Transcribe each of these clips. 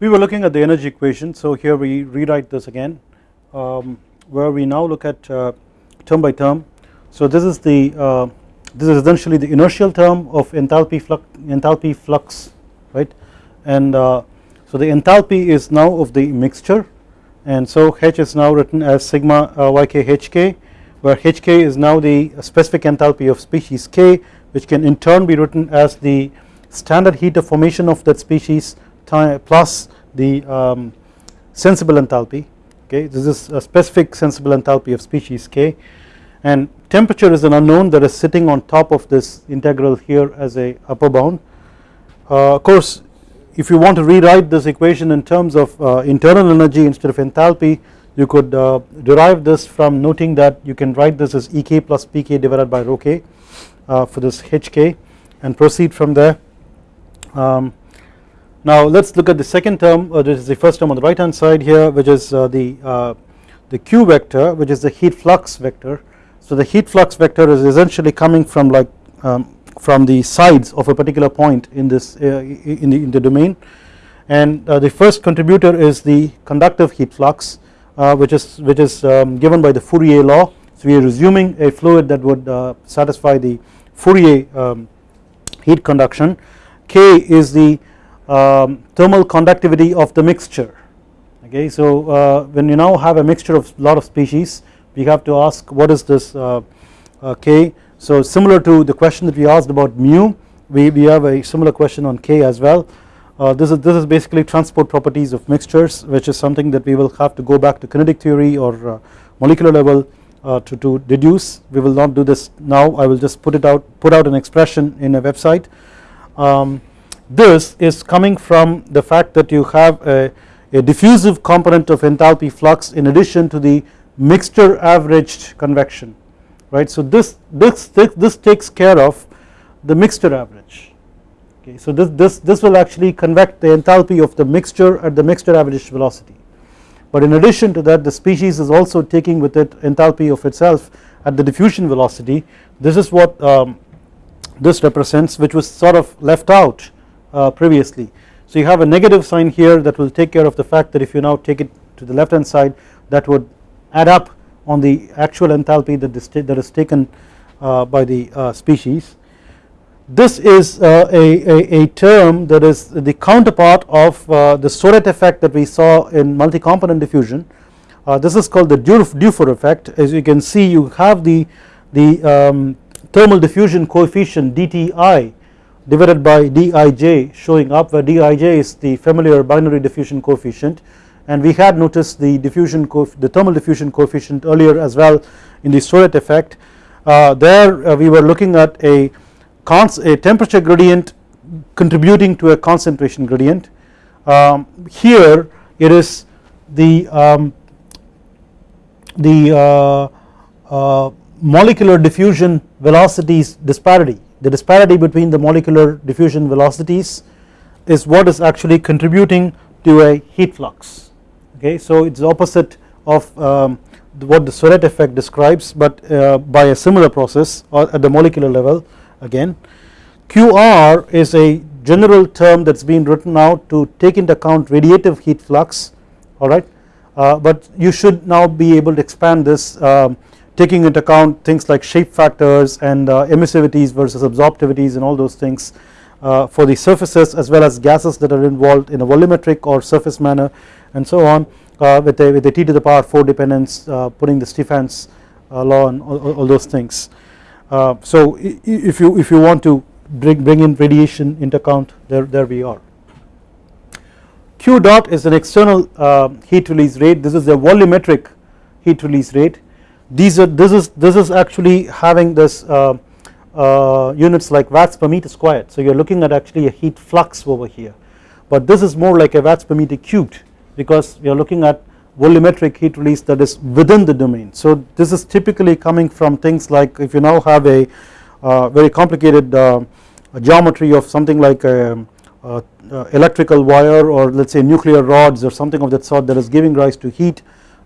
we were looking at the energy equation so here we rewrite this again um, where we now look at uh, term by term. So this is the uh, this is essentially the inertial term of enthalpy flux enthalpy flux right? And uh, so the enthalpy is now of the mixture and so H is now written as sigma uh, yk hk where hk is now the specific enthalpy of species k which can in turn be written as the standard heat of formation of that species time plus the um, sensible enthalpy okay? This is a specific sensible enthalpy of species k. And temperature is an unknown that is sitting on top of this integral here as a upper bound. Uh, of course if you want to rewrite this equation in terms of uh, internal energy instead of enthalpy you could uh, derive this from noting that you can write this as Ek plus Pk divided by rho k uh, for this Hk and proceed from there. Um, now let us look at the second term uh, this is the first term on the right hand side here which is uh, the uh, the q vector which is the heat flux vector. So the heat flux vector is essentially coming from like um, from the sides of a particular point in this uh, in the in the domain. And uh, the first contributor is the conductive heat flux which is which is um, given by the Fourier law. So we are assuming a fluid that would satisfy the Fourier um, heat conduction. K is the um, thermal conductivity of the mixture. Okay so uh, when you now have a mixture of lot of species we have to ask what is this uh, uh, K? So similar to the question that we asked about mu we, we have a similar question on K as well. Uh, this is this is basically transport properties of mixtures which is something that we will have to go back to kinetic theory or uh, molecular level uh, to, to deduce. We will not do this now. I will just put it out put out an expression in a website. Um, this is coming from the fact that you have a, a diffusive component of enthalpy flux in addition to the mixture averaged convection right. So this, this, this takes care of the mixture average okay. So this, this, this will actually convect the enthalpy of the mixture at the mixture averaged velocity but in addition to that the species is also taking with it enthalpy of itself at the diffusion velocity this is what um, this represents which was sort of left out previously. So you have a negative sign here that will take care of the fact that if you now take it to the left hand side that would add up on the actual enthalpy that is, that is taken uh, by the uh, species. This is uh, a, a, a, term that is the counterpart of uh, the Soret effect that we saw in multi-component diffusion. Uh, this is called the Dufour effect as you can see you have the, the um, thermal diffusion coefficient dTi divided by dij showing up where dij is the familiar binary diffusion coefficient. And we had noticed the diffusion the thermal diffusion coefficient earlier as well in the Soret effect. Uh, there uh, we were looking at a, a temperature gradient contributing to a concentration gradient. Um, here it is the um, the uh, uh molecular diffusion velocities disparity the disparity between the molecular diffusion velocities is what is actually contributing to a heat flux. Okay so it is opposite of um, what the Soret effect describes but uh, by a similar process or at the molecular level again. QR is a general term that has been written out to take into account radiative heat flux alright uh, but you should now be able to expand this um, taking into account things like shape factors and uh, emissivities versus absorptivities and all those things uh, for the surfaces as well as gases that are involved in a volumetric or surface manner and so on uh, with, a, with a t to the power 4 dependence uh, putting the Stefan's uh, law and all, all those things. Uh, so if you if you want to bring, bring in radiation into account there, there we are. Q dot is an external heat release rate this is a volumetric heat release rate these are this is this is actually having this uh, uh, units like watts per meter squared. So you are looking at actually a heat flux over here. But this is more like a watts per meter cubed because we are looking at volumetric heat release that is within the domain. So this is typically coming from things like if you now have a uh, very complicated uh, geometry of something like a, a, a electrical wire or let us say nuclear rods or something of that sort that is giving rise to heat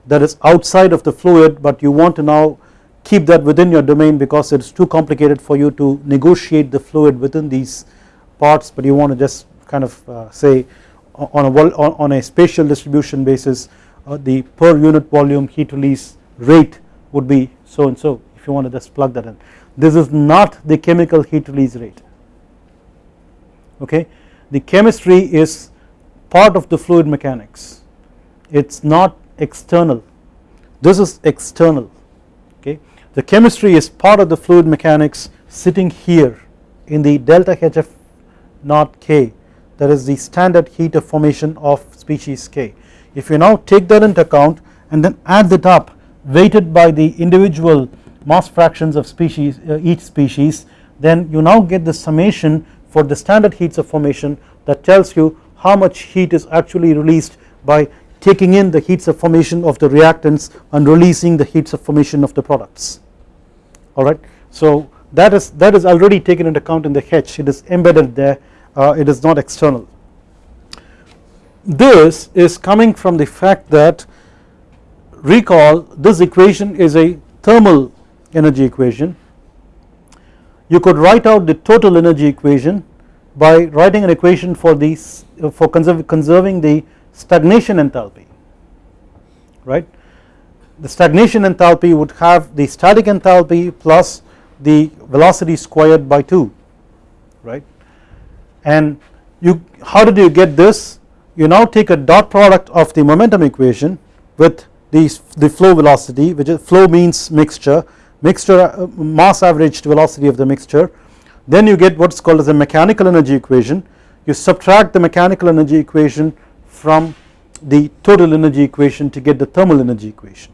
that is outside of the fluid but you want to now keep that within your domain because it is too complicated for you to negotiate the fluid within these parts but you want to just kind of uh, say on a on a spatial distribution basis uh, the per unit volume heat release rate would be so and so if you want to just plug that in. This is not the chemical heat release rate. Okay? The chemistry is part of the fluid mechanics. It is not external. This is external okay? The chemistry is part of the fluid mechanics sitting here in the delta HF naught K. That is the standard heat of formation of species K. If you now take that into account and then add that up weighted by the individual mass fractions of species uh, each species then you now get the summation for the standard heats of formation that tells you how much heat is actually released by taking in the heats of formation of the reactants and releasing the heats of formation of the products alright. So that is that is already taken into account in the H it is embedded there uh, it is not external. This is coming from the fact that recall this equation is a thermal energy equation you could write out the total energy equation by writing an equation for these for conserving the stagnation enthalpy right? The stagnation enthalpy would have the static enthalpy plus the velocity squared by 2 right? And you how did you get this? You now take a dot product of the momentum equation with the, the flow velocity which is flow means mixture mixture uh, mass averaged velocity of the mixture. Then you get what is called as a mechanical energy equation. You subtract the mechanical energy equation from the total energy equation to get the thermal energy equation.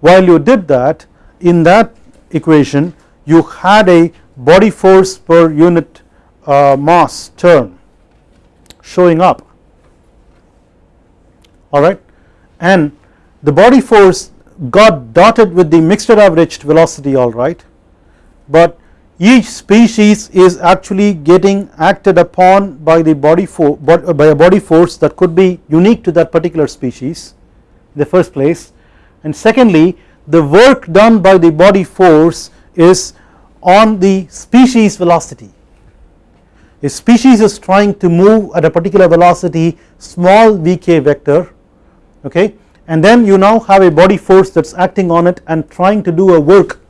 While you did that in that equation you had a body force per unit uh, mass term showing up. Alright and the body force got dotted with the mixture averaged velocity alright but each species is actually getting acted upon by the body for by a body force that could be unique to that particular species in the first place. And secondly the work done by the body force is on the species velocity. A species is trying to move at a particular velocity small vk vector okay? And then you now have a body force that is acting on it and trying to do a work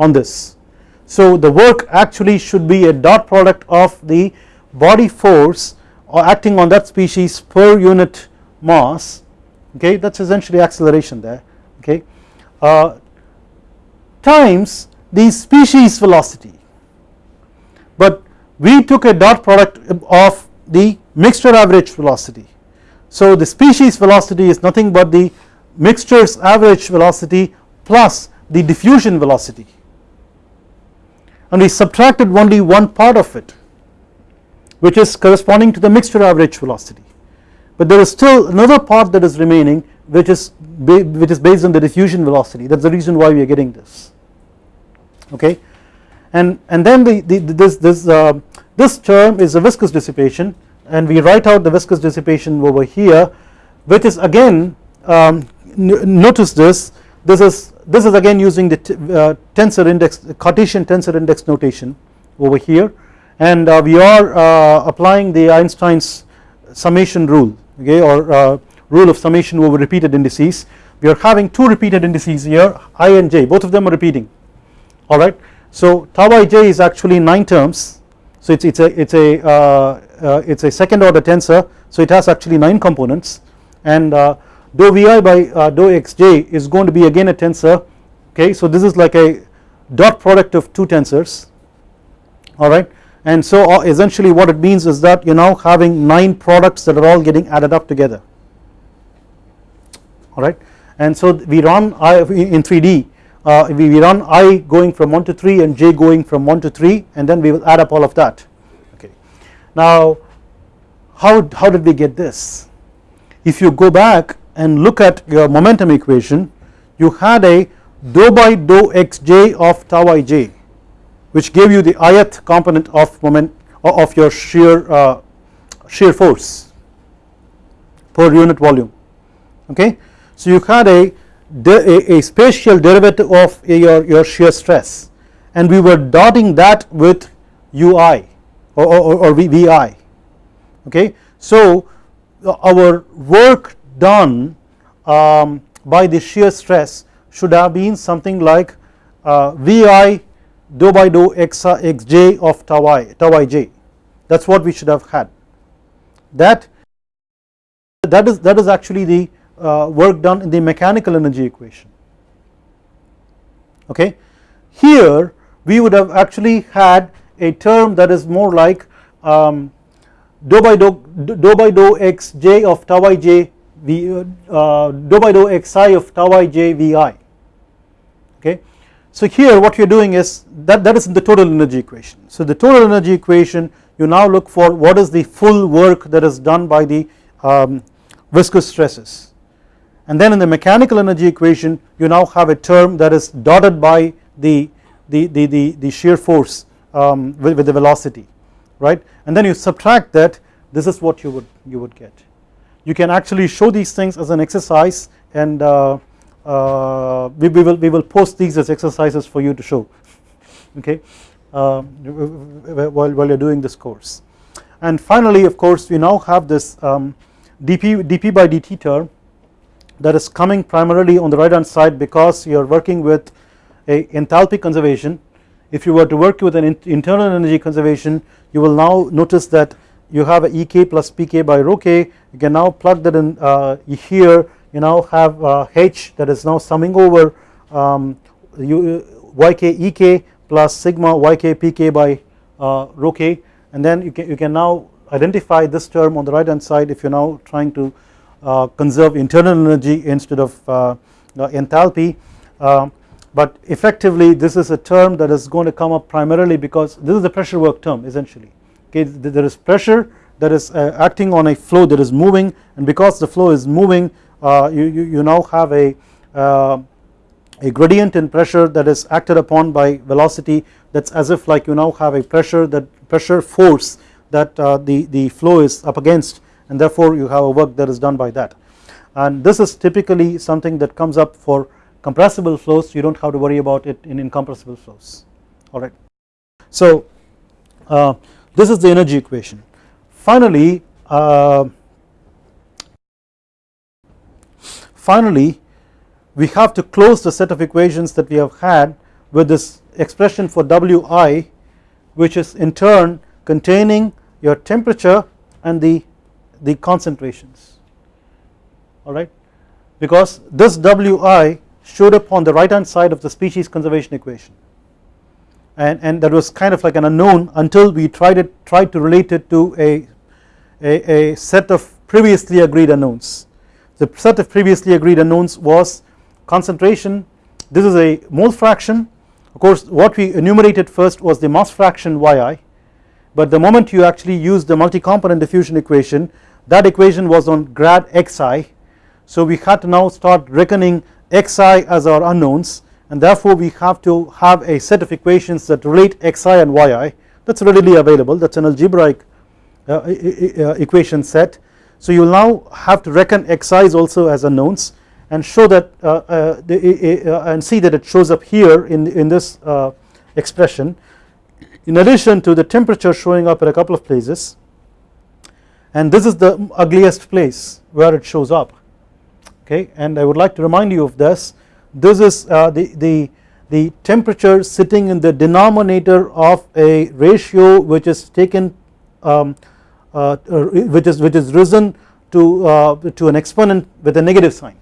on this. So the work actually should be a dot product of the body force or acting on that species per unit mass okay? That is essentially acceleration there okay? Uh, times the species velocity. But we took a dot product of the mixture average velocity. So the species velocity is nothing but the mixtures average velocity plus the diffusion velocity and we subtracted only one part of it which is corresponding to the mixture average velocity. But there is still another part that is remaining which is which is based on the diffusion velocity. That is the reason why we are getting this. Okay? And and then the, the this this uh, this term is a viscous dissipation and we write out the viscous dissipation over here which is again um, notice this this is this is again using the uh, tensor index Cartesian tensor index notation over here. And uh, we are uh, applying the Einstein's summation rule okay or rule of summation over repeated indices. We are having two repeated indices here i and j. Both of them are repeating. Alright so tau ij is actually 9 terms. So it's it's a it's a uh, uh, it's a second order tensor. So it has actually 9 components. And uh, dou vi by uh, dou xj is going to be again a tensor okay so this is like a dot product of two tensors alright and so uh, essentially what it means is that you are now having 9 products that are all getting added up together alright and so we run I in 3D uh, we, we run i going from 1 to 3 and j going from 1 to 3 and then we will add up all of that okay. now how, how did we get this? If you go back and look at your momentum equation you had a dou by dou xj of tau ij which gave you the ith component of moment of your shear uh, shear force per unit volume okay. So you had a, a, a spatial derivative of your, your shear stress and we were dotting that with ui or, or, or VI okay. So our work done um, by the shear stress should have been something like uh, Vi dou by dou x, xj of tau i tau ij that is what we should have had. That that is that is actually the uh, work done in the mechanical energy equation. Okay. Here we would have actually had a term that is more like um, dou by dou, dou by dou x j of tau i j v uh, dou by dou xi of tau i j vi okay. So here what you are doing is that that is the total energy equation. So the total energy equation you now look for what is the full work that is done by the um, viscous stresses and then in the mechanical energy equation you now have a term that is dotted by the the, the, the, the shear force um, with, with the velocity right and then you subtract that this is what you would you would get you can actually show these things as an exercise and uh, uh, we, we, will we will post these as exercises for you to show. Okay? Uh, while, while you're doing this course. And finally of course we now have this um, dp dp by dt term that is coming primarily on the right hand side because you are working with a enthalpy conservation. If you were to work with an internal energy conservation you will now notice that you have a ek plus pk by rho k you can now plug that in uh, here you now have uh, h that is now summing over um, you, yk ek plus sigma yk pk by uh, rho k. And then you can, you can now identify this term on the right hand side if you are now trying to uh, conserve internal energy instead of uh, enthalpy. Uh, but effectively this is a term that is going to come up primarily because this is the pressure work term essentially okay there is pressure that is uh, acting on a flow that is moving and because the flow is moving uh, you, you, you, now have a uh, a gradient in pressure that is acted upon by velocity that is as if like you now have a pressure that pressure force that the, the flow is up against and therefore you have a work that is done by that. And this is typically something that comes up for compressible flows. You do not have to worry about it in incompressible flows. Alright. So uh, this is the energy equation. Finally uh, finally we have to close the set of equations that we have had with this expression for Wi which is in turn containing your temperature and the the concentrations. Alright because this Wi showed up on the right hand side of the species conservation equation and, and that was kind of like an unknown until we tried it tried to relate it to a, a, a set of previously agreed unknowns. The set of previously agreed unknowns was concentration. This is a mole fraction. Of course what we enumerated first was the mass fraction yi. But the moment you actually use the multi-component diffusion equation that equation was on grad xi. So we had to now start reckoning xi as our unknowns and therefore we have to have a set of equations that relate xi and yi that is readily available. That is an algebraic uh, uh, equation set. So you now have to reckon xi's also as unknowns and show that uh, uh the, uh, and see that it shows up here in, in this uh, expression. In addition to the temperature showing up at a couple of places and this is the ugliest place where it shows up. Okay? And I would like to remind you of this this is uh, the, the, the temperature sitting in the denominator of a ratio which is taken um, uh, uh which is which is risen to uh, to an exponent with a negative sign.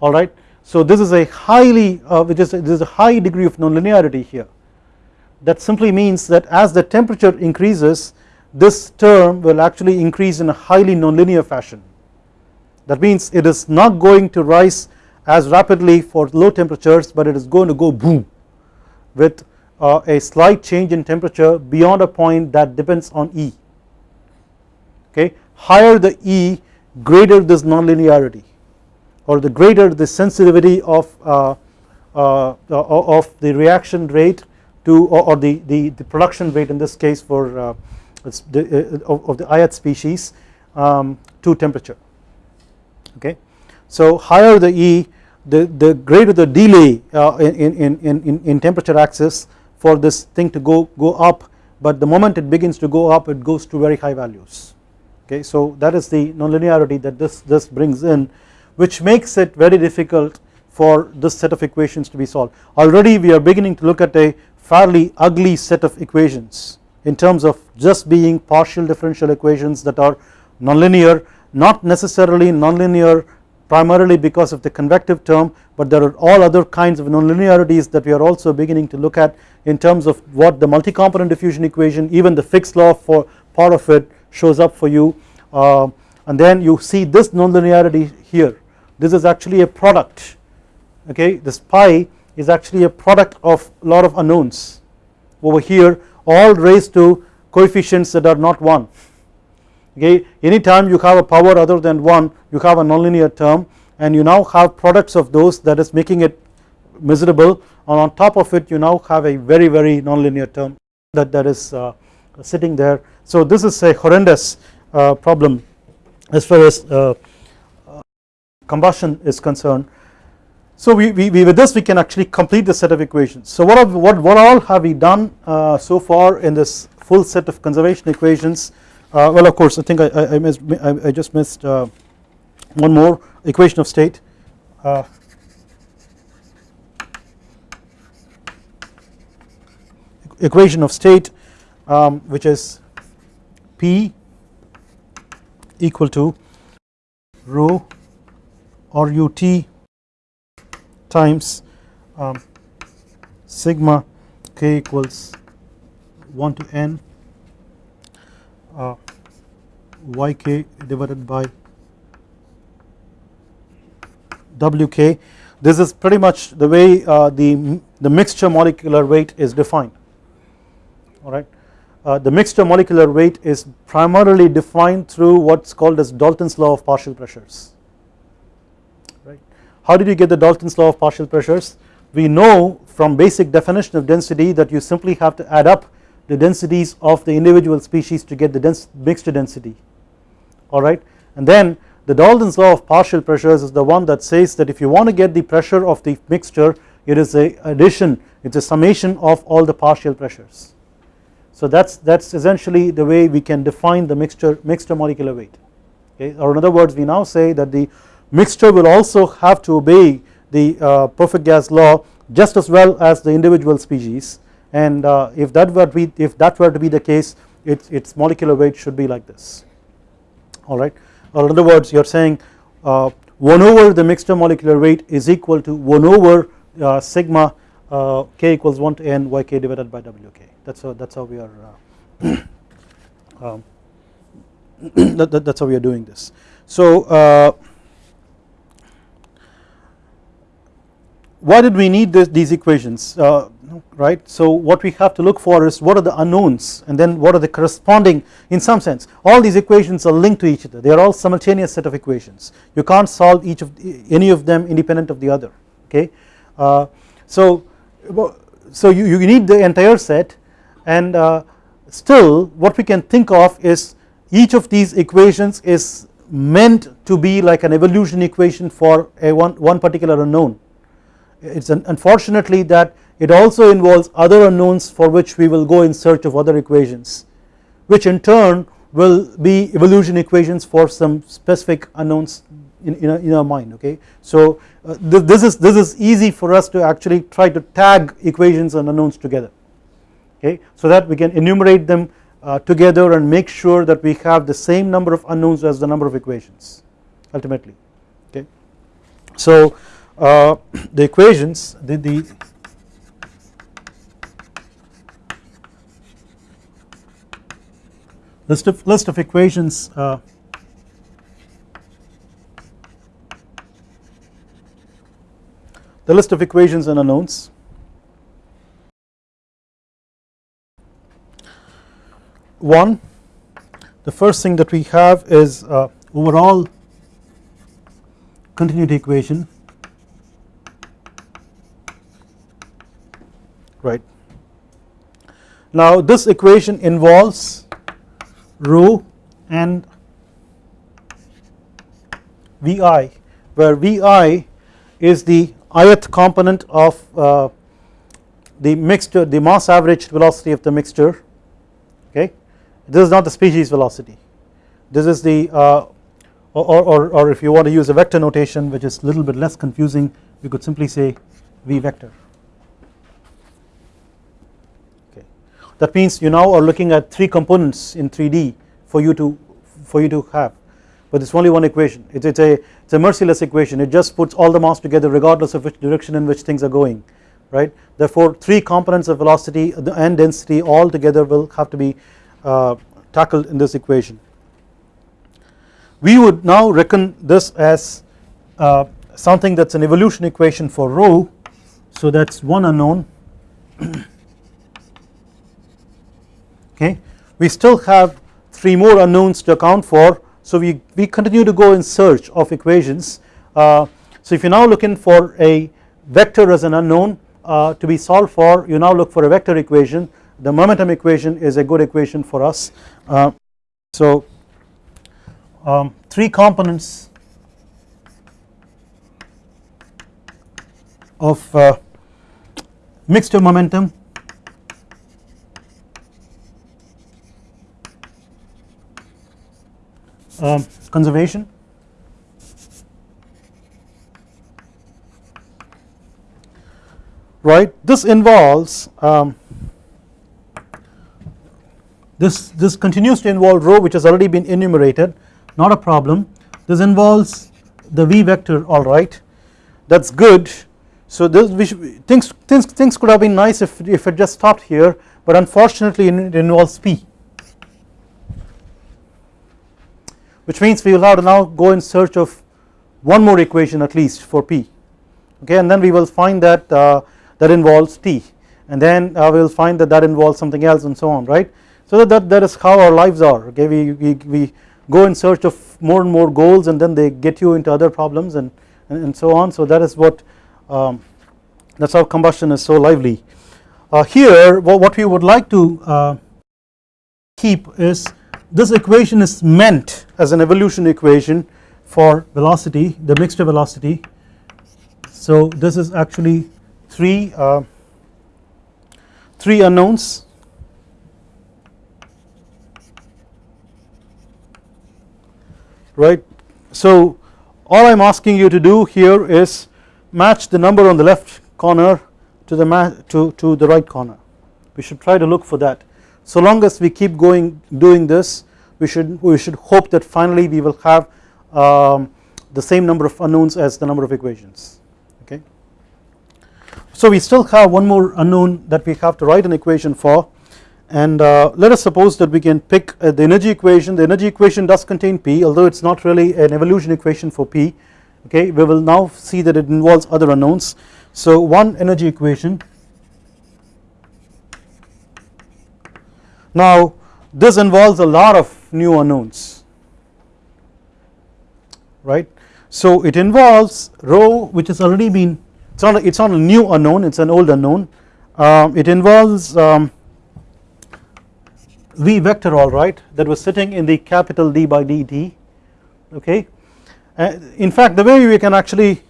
Alright. So this is a highly uh, which is this is a high degree of nonlinearity here. That simply means that as the temperature increases this term will actually increase in a highly nonlinear fashion. That means it is not going to rise as rapidly for low temperatures but it is going to go boom with uh, a slight change in temperature beyond a point that depends on E. Okay? Higher the E greater this nonlinearity or the greater the sensitivity of uh, uh, of the reaction rate to or, or the, the, the production rate in this case for uh, the, uh, of, of the ith species um, to temperature. Okay. So higher the E the, the greater the delay uh, in, in, in, in, in temperature axis for this thing to go, go up but the moment it begins to go up it goes to very high values. Okay so that is the nonlinearity that this this brings in which makes it very difficult for this set of equations to be solved. Already we are beginning to look at a fairly ugly set of equations in terms of just being partial differential equations that are nonlinear not necessarily nonlinear primarily because of the convective term but there are all other kinds of nonlinearities that we are also beginning to look at in terms of what the multi-component diffusion equation even the Fick's law for part of it shows up for you. Uh, and then you see this nonlinearity here. This is actually a product okay? This pi is actually a product of a lot of unknowns. Over here all raised to coefficients that are not 1 okay? Anytime you have a power other than 1 you have a nonlinear term and you now have products of those that is making it miserable and on top of it you now have a very very nonlinear term that that is uh, sitting there. So this is a horrendous uh, problem as far as uh, combustion is concerned. So we, we, we, with this we can actually complete the set of equations. So what have, what, what all have we done uh, so far in this full set of conservation equations uh, well of course I think I, I, missed, I, I just missed uh, one more equation of state. Uh, equation of state um, which is P equal to rho or ut times um, sigma k equals 1 to n uh, yk divided by wk this is pretty much the way uh, the, the mixture molecular weight is defined alright. Uh, the mixture molecular weight is primarily defined through what is called as Dalton's law of partial pressures right. How did you get the Dalton's law of partial pressures? We know from basic definition of density that you simply have to add up the densities of the individual species to get the dense mixture density. Alright and then the Dalton's law of partial pressures is the one that says that if you want to get the pressure of the mixture it is a addition it is a summation of all the partial pressures. So that is that is essentially the way we can define the mixture mixture molecular weight. Okay? Or in other words we now say that the mixture will also have to obey the uh, perfect gas law just as well as the individual species and uh, if that were to be if that were to be the case its its molecular weight should be like this. Alright or in other words you are saying uh, 1 over the mixture molecular weight is equal to 1 over uh, sigma k equals 1 to n yk divided by wk that is how that is how we are um, that, that, that's how we are doing this. So why did we need this, these equations? Uh, right. So what we have to look for is what are the unknowns and then what are the corresponding in some sense all these equations are linked to each other they are all simultaneous set of equations you can't solve each of any of them independent of the other okay. Uh, so so you, you need the entire set and uh, still what we can think of is each of these equations is meant to be like an evolution equation for a one, one particular unknown it is unfortunately that it also involves other unknowns for which we will go in search of other equations which in turn will be evolution equations for some specific unknowns in, in, in our mind okay. So uh, th this is this is easy for us to actually try to tag equations and unknowns together okay so that we can enumerate them uh, together and make sure that we have the same number of unknowns as the number of equations ultimately okay. So uh, the equations the, the list of list of equations uh, the list of equations and unknowns one the first thing that we have is uh, overall continuity equation right. Now this equation involves rho and Vi where Vi is the ith component of uh, the mixture the mass average velocity of the mixture okay? This is not the species velocity. This is the uh, or, or, or if you want to use a vector notation which is a little bit less confusing we could simply say v vector that means you now are looking at 3 components in 3D for you to for you to have. But it's only one equation. It's, a it's a merciless equation. It just puts all the mass together regardless of which direction in which things are going right? Therefore three components of velocity and density all together will have to be uh, tackled in this equation. We would now reckon this as uh, something that is an evolution equation for rho. So that is one unknown okay? We still have 3 more unknowns to account for so we, we continue to go in search of equations. Uh, so if you now looking for a vector as an unknown uh, to be solved for you now look for a vector equation. The momentum equation is a good equation for us. Uh, so um, 3 components of uh, mixture momentum um, conservation? Right this involves um, this this continues to involve rho which has already been enumerated. Not a problem. This involves the v vector alright that is good. So this things, things, things could have been nice if, if it just stopped here but unfortunately it involves p which means we will have to now go in search of one more equation at least for p. Okay and then we will find that uh, that involves t. And then uh, we will find that that involves something else and so on right? So that, that, is how our lives are okay? We, we, we go in search of more and more goals and then they get you into other problems and, and, and so on. So that is what um, that is how combustion is so lively. Uh, here what we would like to uh, keep is this equation is meant as an evolution equation for velocity the mixture velocity. So this is actually 3 uh, 3 unknowns. Right. So all I am asking you to do here is match the number on the left corner to the to, to the right corner. We should try to look for that. So long as we keep going doing this we should we should hope that finally we will have um, the same number of unknowns as the number of equations okay? So we still have one more unknown that we have to write an equation for. And uh, let us suppose that we can pick uh, the energy equation. The energy equation does contain P although it is not really an evolution equation for P okay? We will now see that it involves other unknowns. So one energy equation. Now this involves a lot of new unknowns. Right? So it involves rho which has already been it's not a, it's not a new unknown it's an old unknown. Um, it involves um, v vector alright that was sitting in the capital D by dt okay? Uh, in fact the way we can actually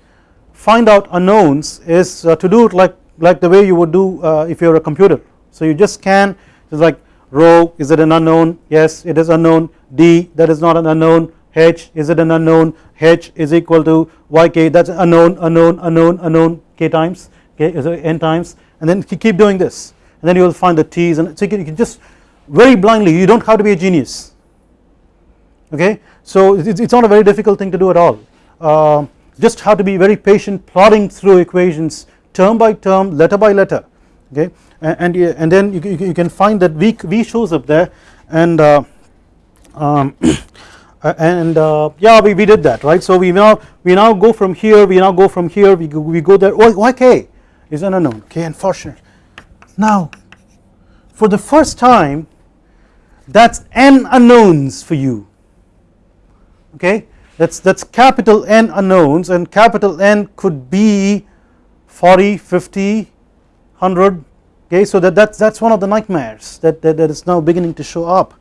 find out unknowns is uh, to do it like like the way you would do uh, if you are a computer. So you just scan it's like rho is it an unknown? Yes it is unknown. D that is not an unknown. H is it an unknown? H is equal to yk that's unknown unknown unknown unknown k times okay so n times? And then keep doing this. And then you will find the t's and so you can, you can just very blindly you do not have to be a genius. Okay? So it is not a very difficult thing to do at all. Uh, just have to be very patient plodding through equations term by term letter by letter okay? And, and, then you, you, can find that v, v shows up there and uh, um, and uh, yeah we, we did that right? So we now we now go from here we now go from here we go, we go there. Why, why k. Is an unknown. K unfortunate now for the first time that is n unknowns for you. Okay? That is that is capital N unknowns and capital N could be 40 50 100 okay? So that that's that's one of the nightmares that that, that is now beginning to show up.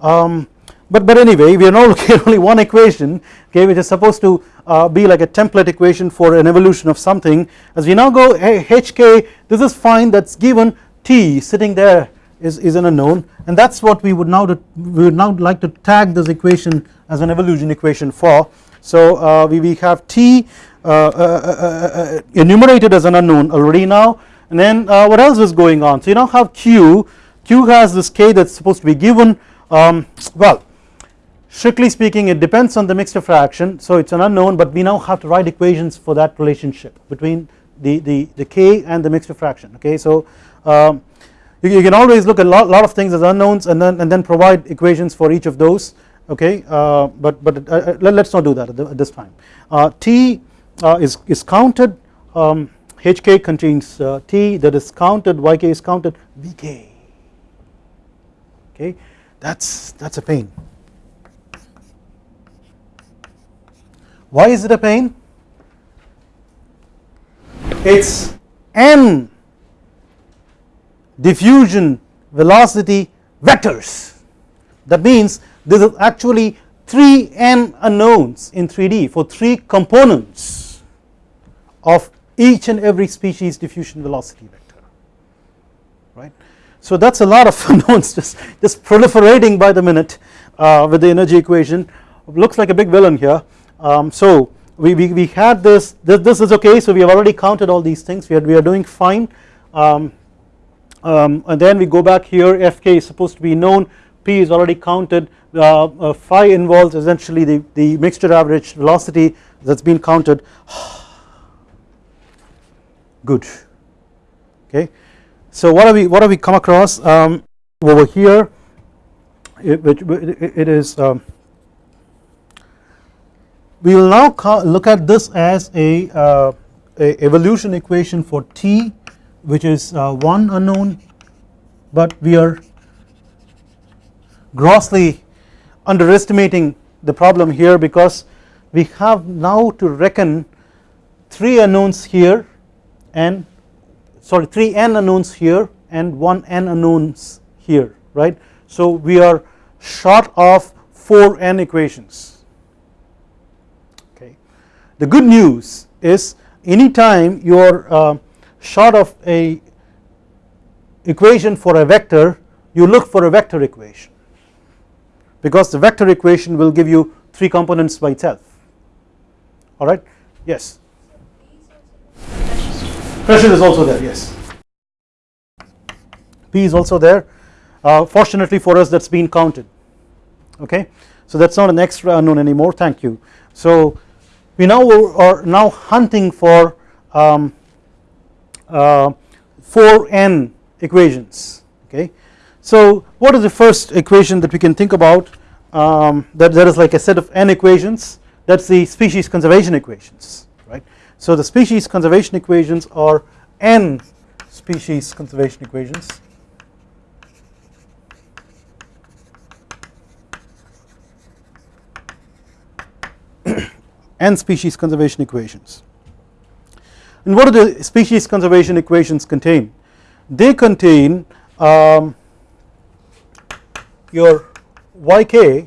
Um, but but anyway we are now looking at only one equation okay which is supposed to uh, be like a template equation for an evolution of something. As we now go hk this is fine that's given. T sitting there is, is an unknown. And that is what we would now we would now like to tag this equation as an evolution equation for. So uh, we, we have T uh, uh, uh, enumerated as an unknown already now and then what else is going on? So you now have Q. Q has this K that is supposed to be given um, well strictly speaking it depends on the mixture fraction so it is an unknown but we now have to write equations for that relationship between the, the, the K and the mixture fraction okay? So um, you, you, can always look at a lot, lot, of things as unknowns and then and then provide equations for each of those okay? Uh, but but uh, let, us not do that at, the, at this time. Uh, T uh, is, is counted um, HK contains uh, T that is counted YK is counted VK okay? That's that's a pain. Why is it a pain? It's n diffusion velocity vectors. That means this is actually 3n unknowns in 3D for 3 components of each and every species diffusion velocity vector right. So that is a lot of unknowns just, just proliferating by the minute uh, with the energy equation. Looks like a big villain here. Um, so we, we, we had this, this, this is okay. So we have already counted all these things. We are, we are doing fine. Um, um, and then we go back here. Fk is supposed to be known. P is already counted. Uh, uh, phi involves essentially the, the mixture average velocity that has been counted good. Okay. So what have we what have we come across? Um, over here it, which it is um, we will now look at this as a, uh, a, evolution equation for t which is uh, one unknown but we are grossly underestimating the problem here because we have now to reckon 3 unknowns here and sorry 3 n unknowns here and 1 n unknowns here right. So we are short of 4 n equations. Okay. The good news is anytime you are uh, short of a equation for a vector you look for a vector equation. Because the vector equation will give you 3 components by itself. Alright yes pressure is also there yes. P is also there. Uh, fortunately for us that has been counted. Okay? So that is not an extra unknown anymore. Thank you. So we now are now hunting for um, uh, 4n equations. Okay? So what is the first equation that we can think about? Um, that there is like a set of n equations. That is the species conservation equations right. So the species conservation equations are n species conservation equations. n species conservation equations. And what do the species conservation equations contain? They contain um, your yk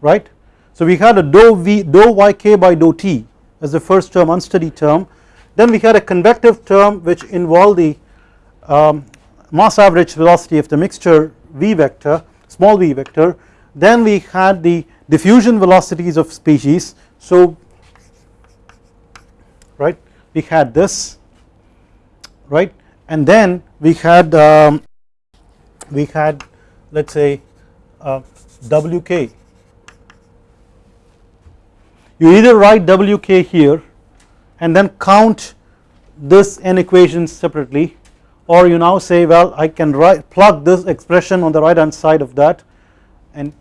right. So we had a dou v dou yk by dou t as the first term unsteady term. Then we had a convective term which involved the um, mass average velocity of the mixture v vector small v vector. Then we had the diffusion velocities of species. So right we had this right? And then we had um, we had let us say uh, wk you either write wk here and then count this n equations separately or you now say well I can write plug this expression on the right hand side of that and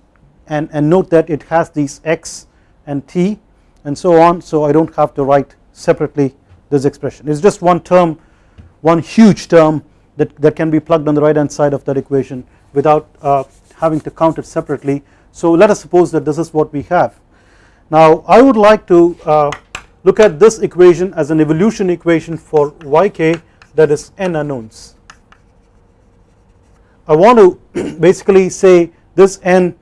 and, and note that it has these x and t and so on so I do not have to write separately this expression. It is just one term one huge term that, that can be plugged on the right hand side of that equation without uh, having to count it separately. So let us suppose that this is what we have now I would like to uh, look at this equation as an evolution equation for yk that is n unknowns. I want to basically say this n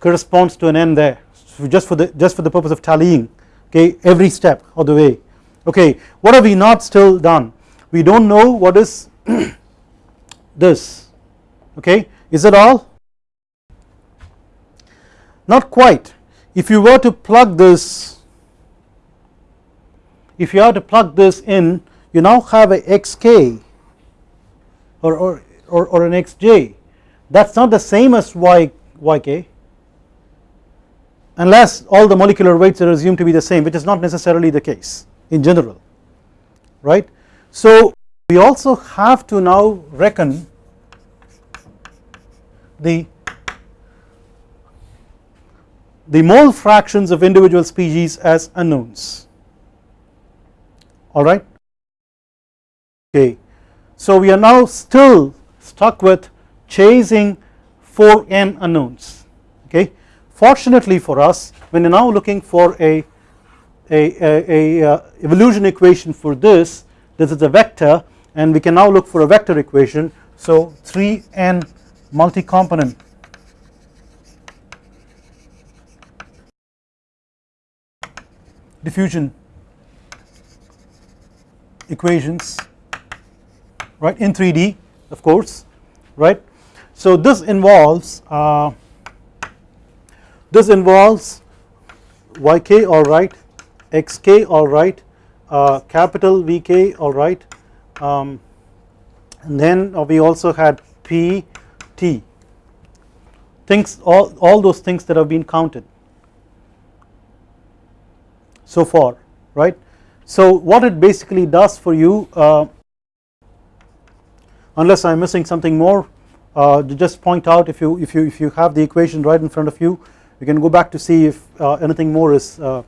corresponds to an n there so just for the just for the purpose of tallying okay every step of the way. Okay what have we not still done? We do not know what is this okay? Is it all? Not quite if you were to plug this if you have to plug this in you now have a xk or, or, or, or an xj that is not the same as y, yk unless all the molecular weights are assumed to be the same which is not necessarily the case in general right. So we also have to now reckon the the mole fractions of individual species as unknowns. Alright okay. So we are now still stuck with chasing 4n unknowns. Okay? Fortunately for us when you are now looking for a, a, a, a uh, evolution equation for this this is a vector and we can now look for a vector equation. So 3n multi-component diffusion equations right in 3D of course right. So this involves uh, this involves yk alright xk alright uh, capital Vk alright um, and then we also had pt things all, all those things that have been counted so far right. So what it basically does for you uh, unless I am missing something more uh, to just point out if you if you if you have the equation right in front of you you can go back to see if uh, anything more is uh,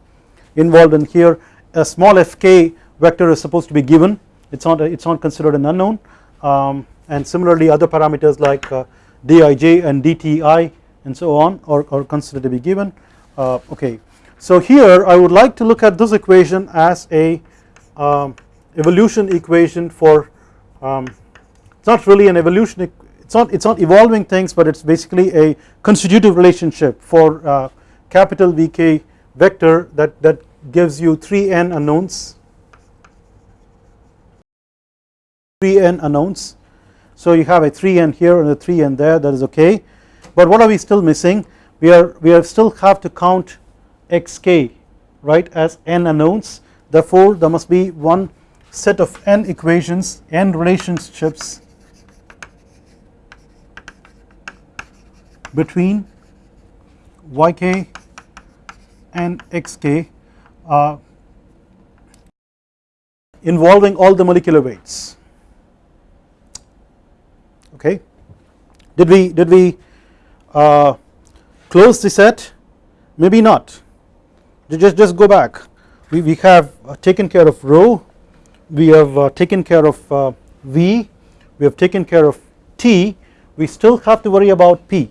involved in here. A small fk vector is supposed to be given. It's not it's not considered an unknown. Um, and similarly other parameters like uh, dij and dti and so on are, are considered to be given. Uh, okay so here I would like to look at this equation as a um, evolution equation for um, it's not really an evolution it's not it's not evolving things but it's basically a constitutive relationship for uh, capital VK vector that that gives you 3n unknowns. 3n unknowns. So you have a 3n here and a 3n there that is okay. But what are we still missing? We are we are still have to count xk right as n unknowns. Therefore there must be one set of n equations n relationships between yk and xk uh, involving all the molecular weights. Okay? Did we did we uh, close the set? Maybe not just just go back. We, we have uh, taken care of rho. We have uh, taken care of uh, v. We have taken care of t. We still have to worry about p.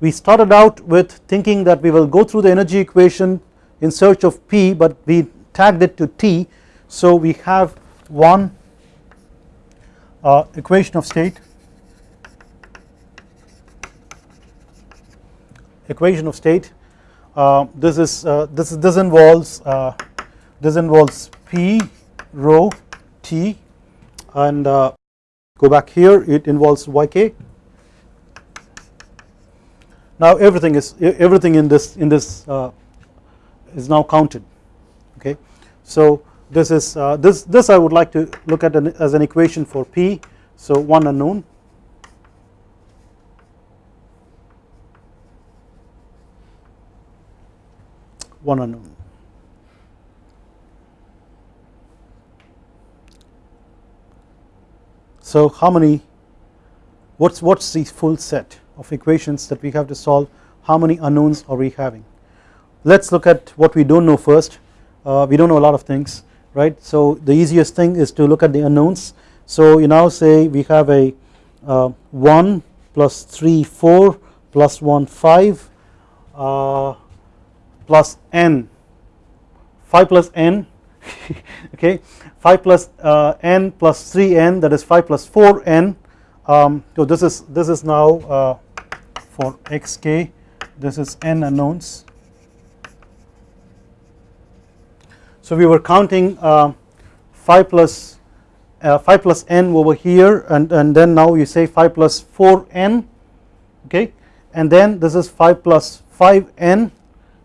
We started out with thinking that we will go through the energy equation in search of p but we tagged it to t. So we have one uh, equation of state. Equation of state this is uh, this this involves uh, this involves P rho T and go back here it involves YK. Now everything is everything in this in this is now counted okay? So this is uh, this this I would like to look at an, as an equation for P so one unknown one unknown. So how many what's what's the full set of equations that we have to solve? How many unknowns are we having? Let's look at what we don't know first. Uh, we don't know a lot of things right? So the easiest thing is to look at the unknowns. So you now say we have a uh, 1 plus 3 4 plus 1 5 uh, plus n 5 plus n okay 5 plus uh, n plus 3n that is 5 plus 4n um, so this is this is now uh, for xk this is n unknowns. So we were counting uh, 5 plus uh, 5 plus n over here and, and then now you say 5 plus 4n okay and then this is 5 plus 5n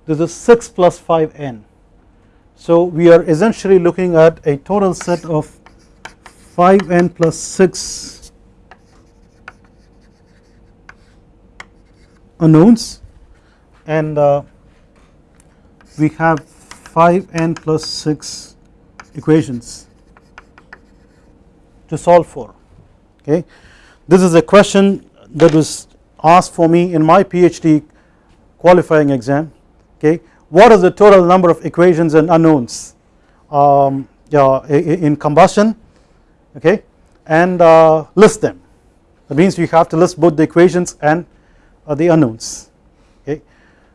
this is 6 plus 5n so we are essentially looking at a total set of 5n plus 6 unknowns. And uh, we have 5n plus 6 equations to solve for okay. This is a question that was asked for me in my PhD qualifying exam okay? What is the total number of equations and unknowns um, in combustion? Okay? And uh, list them. That means you have to list both the equations and uh, the unknowns. Okay?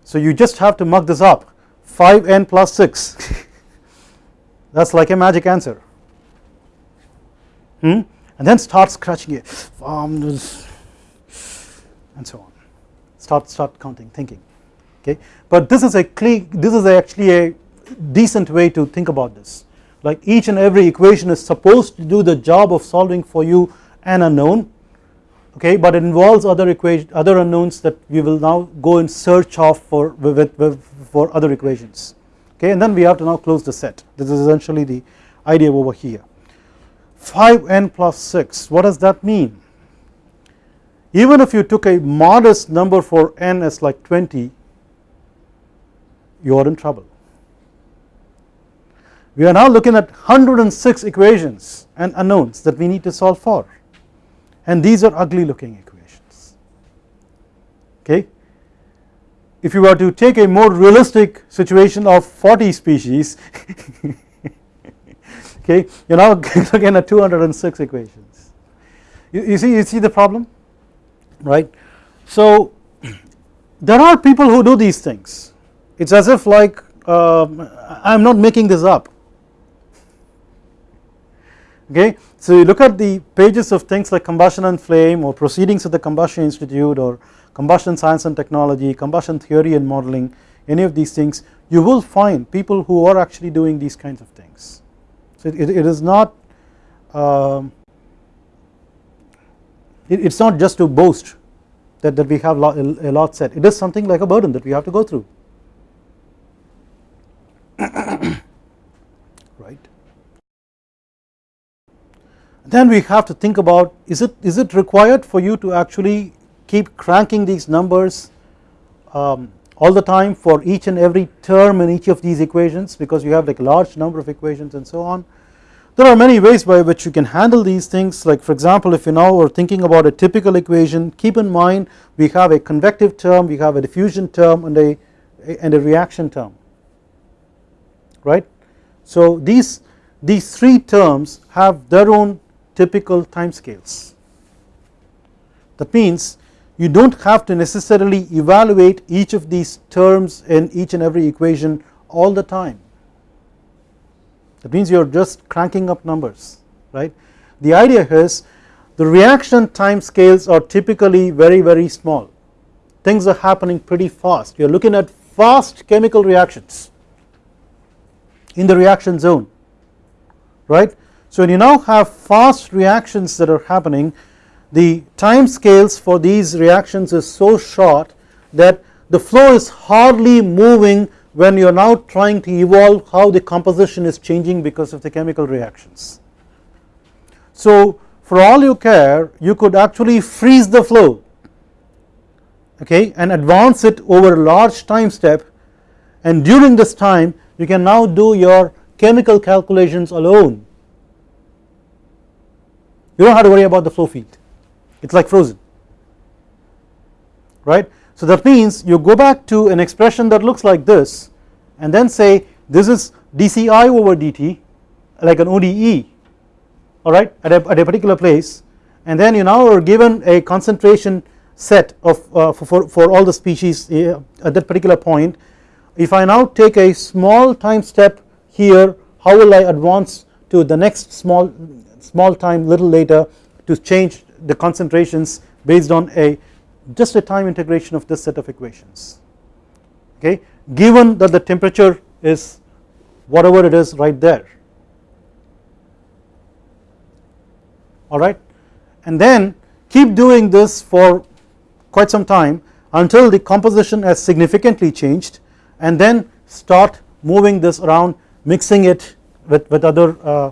So you just have to mug this up. 5n plus 6 that is like a magic answer. Hmm? and then start scratching it. Um, and so on. Start start counting thinking okay? But this is a this is actually a decent way to think about this. Like each and every equation is supposed to do the job of solving for you an unknown okay? But it involves other equation other unknowns that we will now go in search of for with, with, for other equations okay? And then we have to now close the set. This is essentially the idea over here. 5n plus 6 what does that mean? Even if you took a modest number for n as like 20 you are in trouble. We are now looking at 106 equations and unknowns that we need to solve for. And these are ugly looking equations. Okay? If you were to take a more realistic situation of 40 species okay you are now looking at 206 equations. You, you see you see the problem? Right? So there are people who do these things it is as if like uh, I am not making this up. Okay? So you look at the pages of things like combustion and flame or proceedings of the combustion institute or combustion science and technology combustion theory and modeling any of these things you will find people who are actually doing these kinds of things. So it, it is not um, it is not just to boast that, that we have a lot set it is something like a burden that we have to go through then we have to think about is it is it required for you to actually keep cranking these numbers um, all the time for each and every term in each of these equations? Because you have like a large number of equations and so on. There are many ways by which you can handle these things. Like for example if you now are thinking about a typical equation keep in mind we have a convective term we have a diffusion term and a and a reaction term right. So these these three terms have their own typical time scales. That means you do not have to necessarily evaluate each of these terms in each and every equation all the time. That means you are just cranking up numbers right. The idea is the reaction time scales are typically very very small things are happening pretty fast you are looking at fast chemical reactions in the reaction zone right so when you now have fast reactions that are happening the time scales for these reactions is so short that the flow is hardly moving when you are now trying to evolve how the composition is changing because of the chemical reactions. So for all you care you could actually freeze the flow okay and advance it over a large time step and during this time you can now do your chemical calculations alone. You don't have to worry about the flow field. It is like frozen. Right. So that means you go back to an expression that looks like this and then say this is dci over dt like an ODE alright at, at a, particular place. And then you now are given a concentration set of uh, for, for all the species uh, at that particular point if I now take a small time step here how will I advance to the next small small time little later to change the concentrations based on a just a time integration of this set of equations? Okay? Given that the temperature is whatever it is right there. Alright? And then keep doing this for quite some time until the composition has significantly changed and then start moving this around mixing it with, with other uh,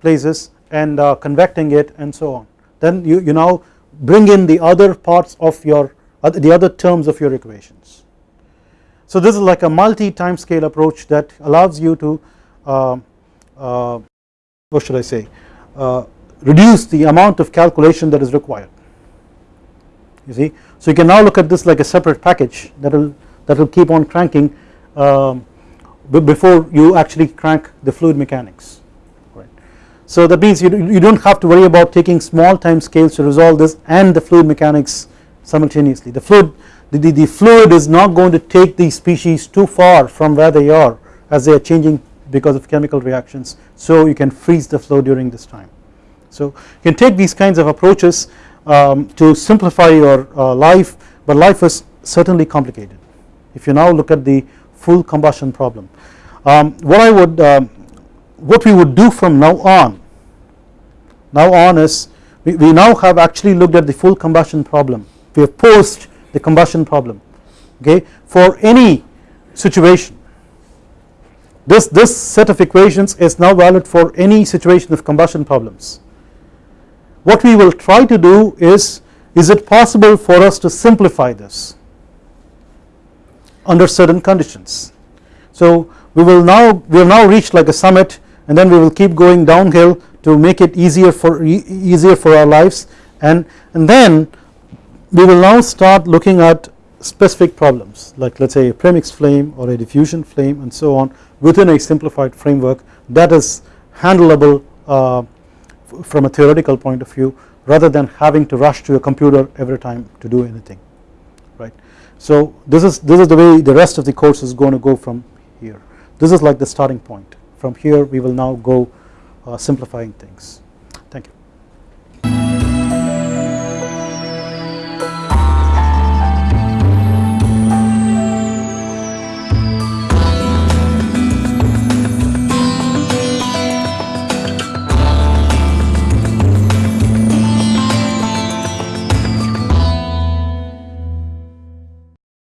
places and uh, convecting it and so on then you, you now bring in the other parts of your the other terms of your equations. So this is like a multi time scale approach that allows you to uh, uh, what should I say uh, reduce the amount of calculation that is required you see. So you can now look at this like a separate package that will that will keep on cranking um, before you actually crank the fluid mechanics right. So that means you, you do not have to worry about taking small time scales to resolve this and the fluid mechanics simultaneously the fluid the, the, the fluid is not going to take these species too far from where they are as they are changing because of chemical reactions so you can freeze the flow during this time. So you can take these kinds of approaches um, to simplify your uh, life but life is certainly complicated if you now look at the full combustion problem. Um, what I would um, what we would do from now on now on is we, we now have actually looked at the full combustion problem. We have posed the combustion problem okay for any situation. This this set of equations is now valid for any situation of combustion problems. What we will try to do is is it possible for us to simplify this under certain conditions. So we will now we have now reached like a summit and then we will keep going downhill to make it easier for easier for our lives and and then we will now start looking at specific problems like let us say a premix flame or a diffusion flame and so on within a simplified framework that is handleable uh, from a theoretical point of view rather than having to rush to a computer every time to do anything. So this is this is the way the rest of the course is going to go from here this is like the starting point from here we will now go uh, simplifying things.